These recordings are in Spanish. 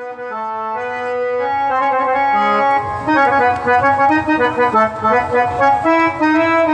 Thank you.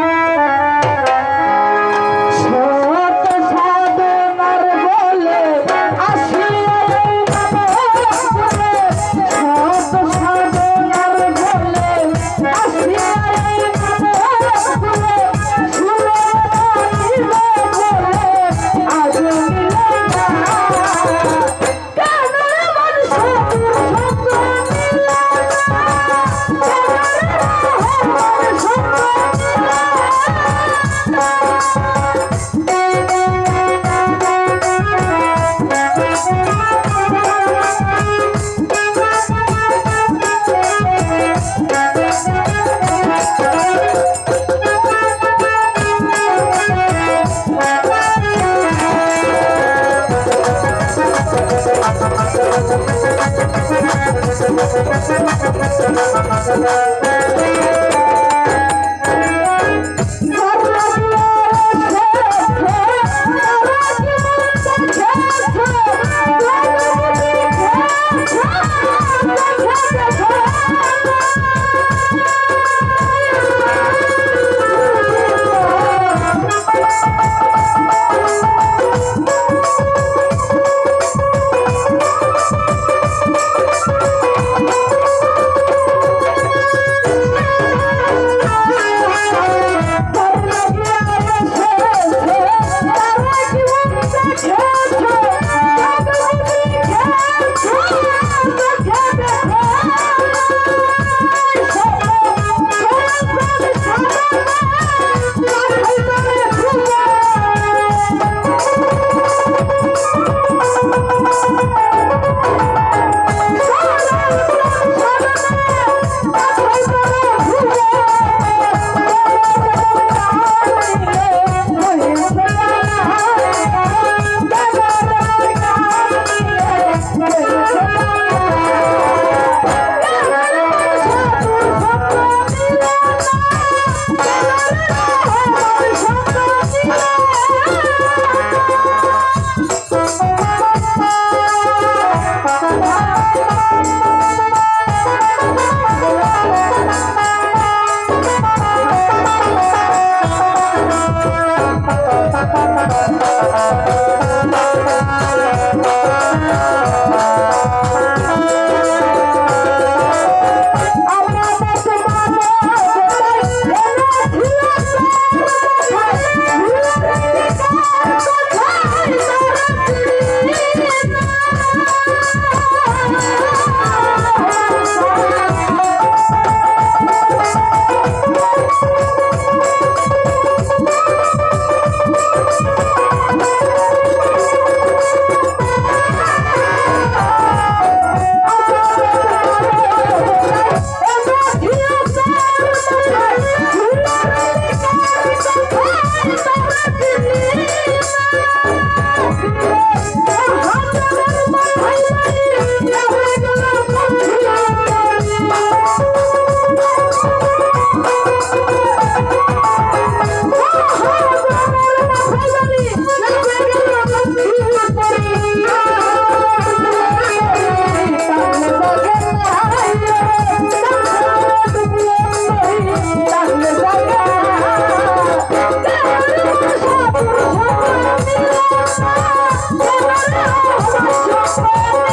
Música